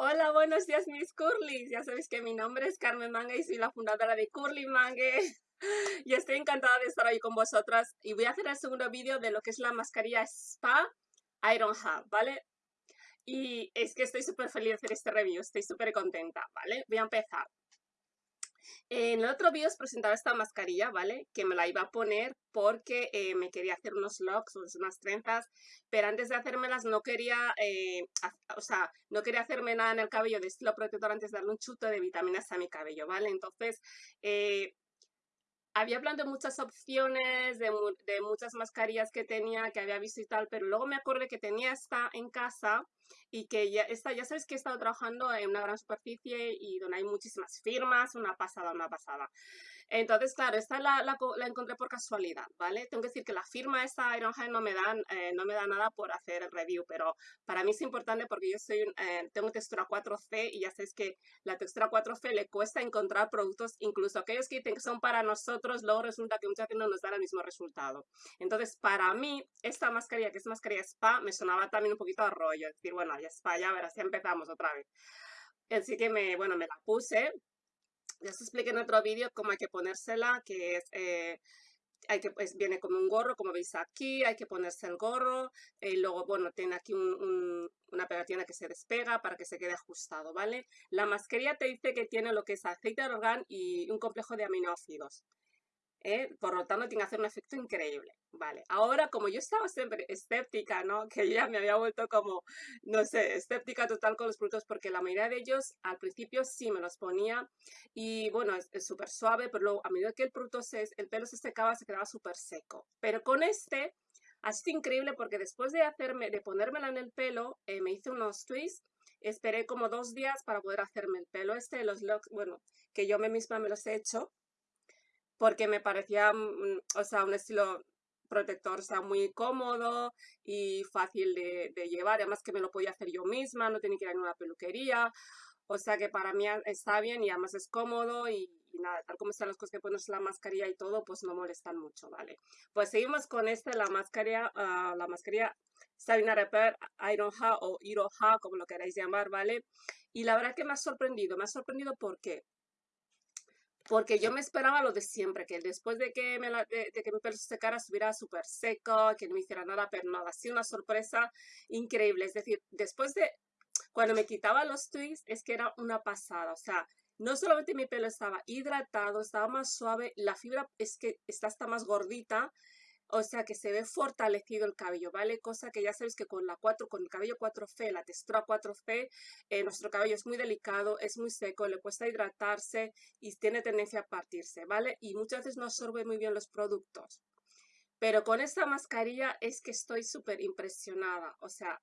Hola, buenos días mis curlys. Ya sabéis que mi nombre es Carmen Manga y soy la fundadora de Curly Mangue. Y estoy encantada de estar ahí con vosotras. Y voy a hacer el segundo vídeo de lo que es la mascarilla Spa Iron Hub, ¿vale? Y es que estoy súper feliz de hacer este review, estoy súper contenta, ¿vale? Voy a empezar. En el otro vídeo os presentaba esta mascarilla, ¿vale? Que me la iba a poner porque eh, me quería hacer unos locks, unas trenzas, pero antes de hacérmelas no quería, eh, o sea, no quería hacerme nada en el cabello de estilo protector antes de darle un chuto de vitaminas a mi cabello, ¿vale? Entonces, eh, había planteado muchas opciones de, de, muchas mascarillas que tenía, que había visto y tal, pero luego me acordé que tenía esta en casa y que ya, esta, ya sabes que he estado trabajando en una gran superficie y donde hay muchísimas firmas, una pasada, una pasada. Entonces, claro, esta la, la, la encontré por casualidad, ¿vale? Tengo que decir que la firma esta Ironhide no me dan, eh, no me da nada por hacer el review, pero para mí es importante porque yo soy, eh, tengo textura 4C y ya sabéis que la textura 4C le cuesta encontrar productos, incluso aquellos que dicen que son para nosotros, luego resulta que muchas veces no nos dan el mismo resultado. Entonces, para mí, esta mascarilla, que es mascarilla spa, me sonaba también un poquito a rollo, es decir, bueno, ya spa, ya verás, ya empezamos otra vez. Así que me, bueno, me la puse, ya os expliqué en otro vídeo cómo hay que ponérsela, que es... Eh, hay que, pues, viene como un gorro, como veis aquí, hay que ponerse el gorro, y luego, bueno, tiene aquí una pegatina que se despega para que se quede ajustado, ¿vale? La mascarilla te dice que tiene lo que es aceite de argán y un complejo de aminoácidos. ¿Eh? Por lo tanto, tiene que hacer un efecto increíble. Vale, ahora como yo estaba siempre escéptica, ¿no? Que ya me había vuelto como, no sé, escéptica total con los productos porque la mayoría de ellos al principio sí me los ponía y bueno, es súper suave, pero luego a medida que el producto se, el pelo se secaba, se quedaba súper seco. Pero con este ha sido increíble porque después de hacerme, de ponérmela en el pelo, eh, me hice unos twists esperé como dos días para poder hacerme el pelo. Este, los locks, bueno, que yo me misma me los he hecho, porque me parecía, mm, o sea, un estilo protector, o sea, muy cómodo y fácil de, llevar, además que me lo podía hacer yo misma, no tenía que ir a una peluquería, o sea que para mí está bien y además es cómodo y, nada, tal como están las cosas que pones la mascarilla y todo, pues no molestan mucho, ¿vale? Pues seguimos con esta, la mascarilla, uh, la mascarilla Sabina Repair Ironha o Iroha, como lo queráis llamar, ¿vale? Y la verdad que me ha sorprendido, me ha sorprendido porque porque yo me esperaba lo de siempre, que después de que, me de, que mi pelo se secara estuviera súper seco, que no me hiciera nada, pero nada, así una sorpresa increíble. Es decir, después de, cuando me quitaba los twists, es que era una pasada, o sea, no solamente mi pelo estaba hidratado, estaba más suave, la fibra es que está hasta más gordita, o sea que se ve fortalecido el cabello, ¿vale? Cosa que ya sabéis que con la 4, con el cabello 4C, la textura 4C, eh, nuestro cabello es muy delicado, es muy seco, le cuesta hidratarse y tiene tendencia a partirse, ¿vale? Y muchas veces no absorbe muy bien los productos. Pero con esta mascarilla es que estoy súper impresionada, o sea,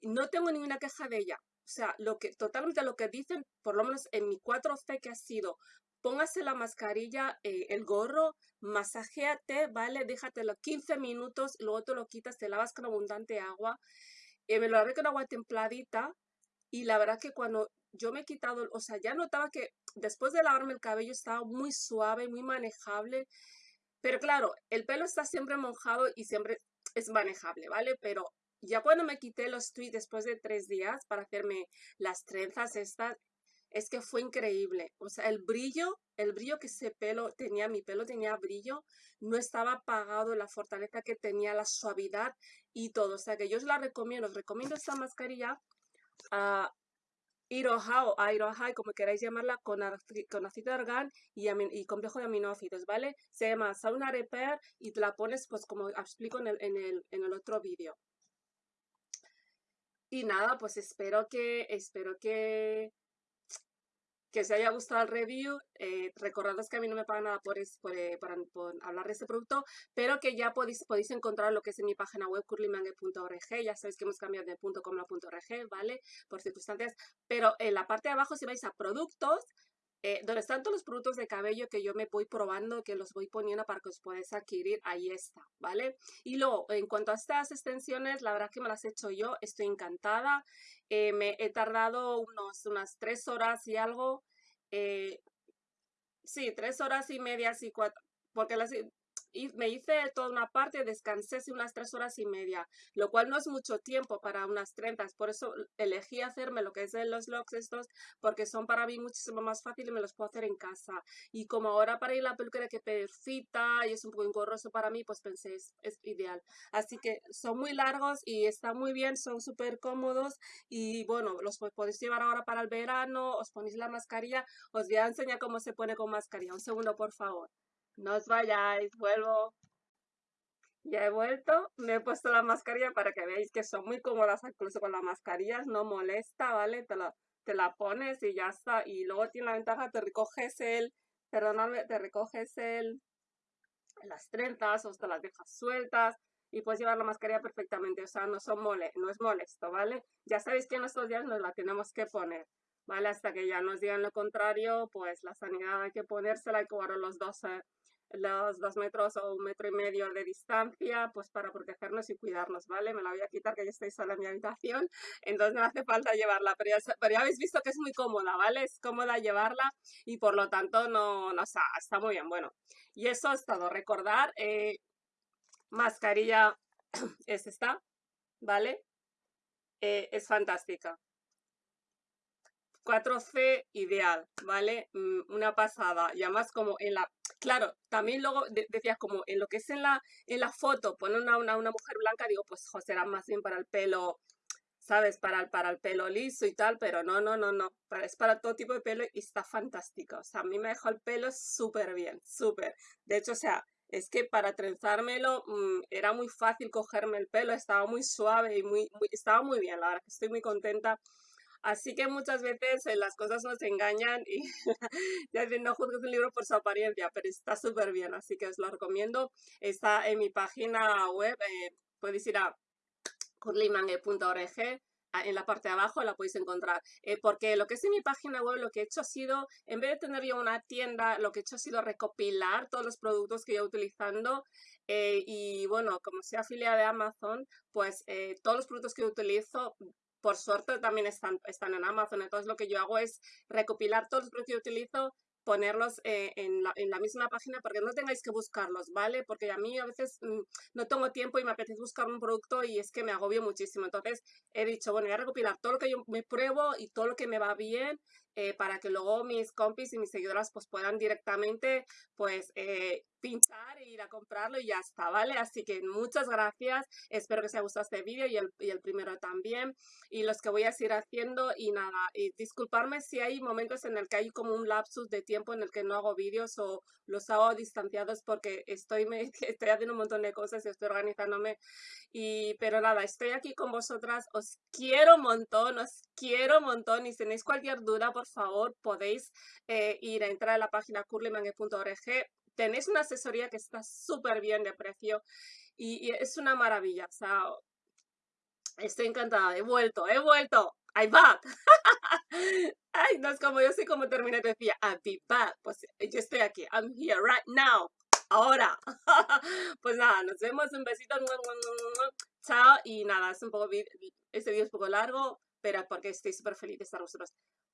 no tengo ninguna queja de ella. O sea, lo que, totalmente lo que dicen, por lo menos en mi 4C que ha sido póngase la mascarilla, eh, el gorro, masajéate, ¿vale? Déjatelo 15 minutos, luego te lo quitas, te lavas con abundante agua. Eh, me lo lavé con agua templadita y la verdad que cuando yo me he quitado, o sea, ya notaba que después de lavarme el cabello estaba muy suave, muy manejable. Pero claro, el pelo está siempre mojado y siempre es manejable, ¿vale? Pero ya cuando me quité los tweets después de tres días para hacerme las trenzas estas, es que fue increíble. O sea, el brillo, el brillo que ese pelo tenía, mi pelo tenía brillo, no estaba apagado, la fortaleza que tenía, la suavidad y todo. O sea, que yo os la recomiendo, os recomiendo esta mascarilla a Iroha o Iroha, como queráis llamarla, con, con de argán y, y, complejo de aminoácidos, ¿vale? Se llama Sauna Repair y te la pones, pues como explico en el, en el, en el otro vídeo. Y nada, pues espero que, espero que que os haya gustado el review. Eh, recordad que a mí no me pagan nada por, eh, hablar de este producto, pero que ya podéis, podéis encontrar lo que es en mi página web curlymangue.org. Ya sabéis que hemos cambiado de .com a .org, ¿vale? Por circunstancias. Pero en la parte de abajo, si vais a productos, eh, donde están todos los productos de cabello que yo me voy probando, que los voy poniendo para que os podáis adquirir, ahí está, ¿vale? Y luego, en cuanto a estas extensiones, la verdad que me las he hecho yo, estoy encantada. Eh, me he tardado unos, unas tres horas y algo. Eh, sí, tres horas y media, y cuatro, porque las, me hice toda una parte, descansé unas tres horas y media, lo cual no es mucho tiempo para unas 30, por eso elegí hacerme lo que es de los logs estos, porque son para mí muchísimo más fáciles y me los puedo hacer en casa. Y como ahora para ir a la peluquería que perfita y es un poco engorroso para mí, pues pensé, es, es ideal. Así que son muy largos y están muy bien, son súper cómodos y bueno, los podéis llevar ahora para el verano, os ponéis la mascarilla, os voy a enseñar cómo se pone con mascarilla. Un segundo, por favor. No os vayáis, vuelvo. Ya he vuelto, me he puesto la mascarilla para que veáis que son muy cómodas incluso con las mascarillas, no molesta, ¿vale? Te la, te la pones y ya está. Y luego tiene la ventaja, te recoges el, perdonadme, te recoges el, las trenzas o te las dejas sueltas y puedes llevar la mascarilla perfectamente, o sea, no, son mole, no es molesto, ¿vale? Ya sabéis que en estos días nos la tenemos que poner. ¿vale? Hasta que ya nos digan lo contrario, pues la sanidad hay que ponérsela, que guardar los dos, eh, los dos metros o un metro y medio de distancia, pues para protegernos y cuidarnos, ¿vale? Me la voy a quitar que ya estoy sola en mi habitación, entonces no hace falta llevarla, pero ya, pero ya habéis visto que es muy cómoda, ¿vale? Es cómoda llevarla y por lo tanto no, no está, está muy bien, bueno. Y eso es todo, recordar, eh, mascarilla es esta, ¿vale? Eh, es fantástica. 4C ideal, ¿vale? Mm, una pasada. Y además como en la... Claro, también luego decías como en lo que es en la, en la foto, pone una, una, mujer blanca, digo, pues será más bien para el pelo, ¿sabes? Para el, para el pelo liso y tal, pero no, no, no, no. es para todo tipo de pelo y está fantástico. O sea, a mí me dejó el pelo súper bien, súper. De hecho, o sea, es que para trenzármelo mm, era muy fácil cogerme el pelo, estaba muy suave y muy, muy, estaba muy bien, la verdad que estoy muy contenta Así que muchas veces eh, las cosas nos engañan y ya no juzgues un libro por su apariencia, pero está súper bien, así que os lo recomiendo. Está en mi página web, eh, podéis ir a curlymangue.org en la parte de abajo la podéis encontrar. Eh, porque lo que es en mi página web, lo que he hecho ha sido, en vez de tener yo una tienda, lo que he hecho ha sido recopilar todos los productos que yo utilizando. y bueno, como soy afiliada de Amazon, pues todos los productos que utilizo por suerte también están, están en Amazon. Entonces lo que yo hago es recopilar todos los productos que utilizo, ponerlos eh, en, la, misma página porque no tengáis que buscarlos, ¿vale? Porque a mí a veces mm, no tengo tiempo y me apetece buscar un producto y es que me agobio muchísimo. Entonces he dicho, bueno, voy a recopilar todo lo que yo me pruebo y todo lo que me va bien eh, para que luego mis compis y mis seguidoras pues puedan directamente pues eh, pinchar e ir a comprarlo y ya está, ¿vale? Así que muchas gracias, espero que os haya gustado este vídeo y el, y el primero también. Y los que voy a seguir haciendo y nada, y disculparme si hay momentos en el que hay como un lapsus de tiempo en el que no hago vídeos o los hago distanciados porque estoy, me, estoy haciendo un montón de cosas y estoy organizándome. Y pero nada, estoy aquí con vosotras, os quiero un montón, os quiero un montón. Y si tenéis cualquier duda, por favor, podéis eh, ir a entrar a la página curlymangue.org. Tenéis una asesoría que está súper bien de precio y, es una maravilla. O sea, estoy encantada. He vuelto, he vuelto. I'm back. Ay, no es como yo sé cómo terminé, decía, I'll be back. Pues yo estoy aquí. I'm here right now. Ahora. pues nada, nos vemos. Un besito. Chao. Y nada, es un poco, este video es un poco largo, pero porque estoy súper feliz de estar vosotros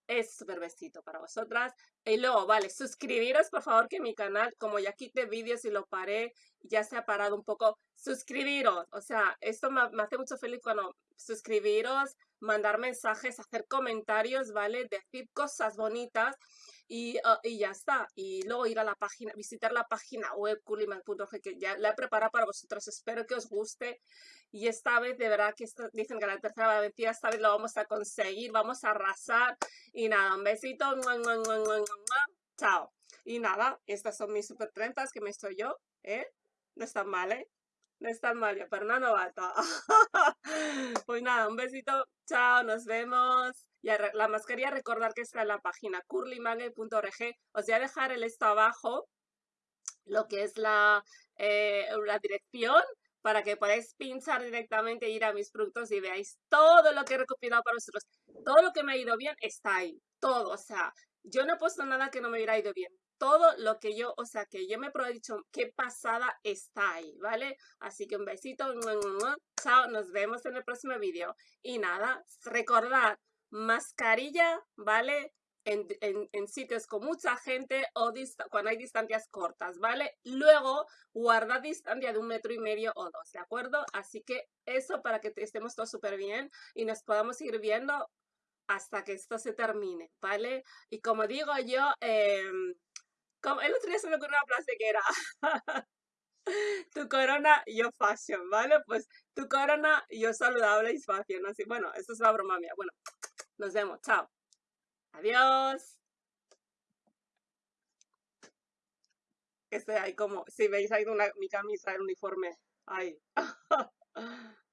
es súper besito para vosotras. Y luego, vale, suscribiros por favor que mi canal, como ya quité vídeos y lo paré, ya se ha parado un poco, suscribiros. O sea, esto me, me hace mucho feliz cuando suscribiros, mandar mensajes, hacer comentarios, ¿vale? Decir cosas bonitas y, ah, y, ya está. Y luego ir a la página, visitar la página web culiman.org que ya la he preparado para vosotros. Espero que os guste. Y esta vez, de verdad, que dicen que la tercera vez, esta vez lo vamos a conseguir, vamos a arrasar. Y nada, un besito. Chao. Y nada, estas son mis super 30 que me estoy yo, ¿eh? No están mal, ¿eh? No están mal, pero no novata. pues nada, un besito. Chao, nos vemos. Y la mascarilla, recordar que está en la página curlymangue.org. Os voy a dejar el esto abajo, lo que es la, eh, la dirección para que podáis pinchar directamente, ir a mis productos y veáis todo lo que he recopilado para vosotros. Todo lo que me ha ido bien está ahí, todo, o sea, yo no he puesto nada que no me hubiera ido bien. Todo lo que yo, o sea, que yo me he dicho qué pasada está ahí, ¿vale? Así que un besito, chao, nos vemos en el próximo vídeo. Y nada, recordad, mascarilla, ¿vale? en, sitios con mucha gente o cuando hay distancias cortas, ¿vale? Luego guarda distancia de un metro y medio o dos, ¿de acuerdo? Así que eso para que estemos todos súper bien y nos podamos ir viendo hasta que esto se termine, ¿vale? Y como digo yo, eh, como, el otro día se me ocurrió una frase que era tu corona, yo fashion, ¿vale? Pues tu corona, yo saludable y fashion, así, bueno, esto es la broma mía. Bueno, nos vemos, chao. Adiós. Este ahí como, si veis ahí una, mi camisa, el uniforme, ahí.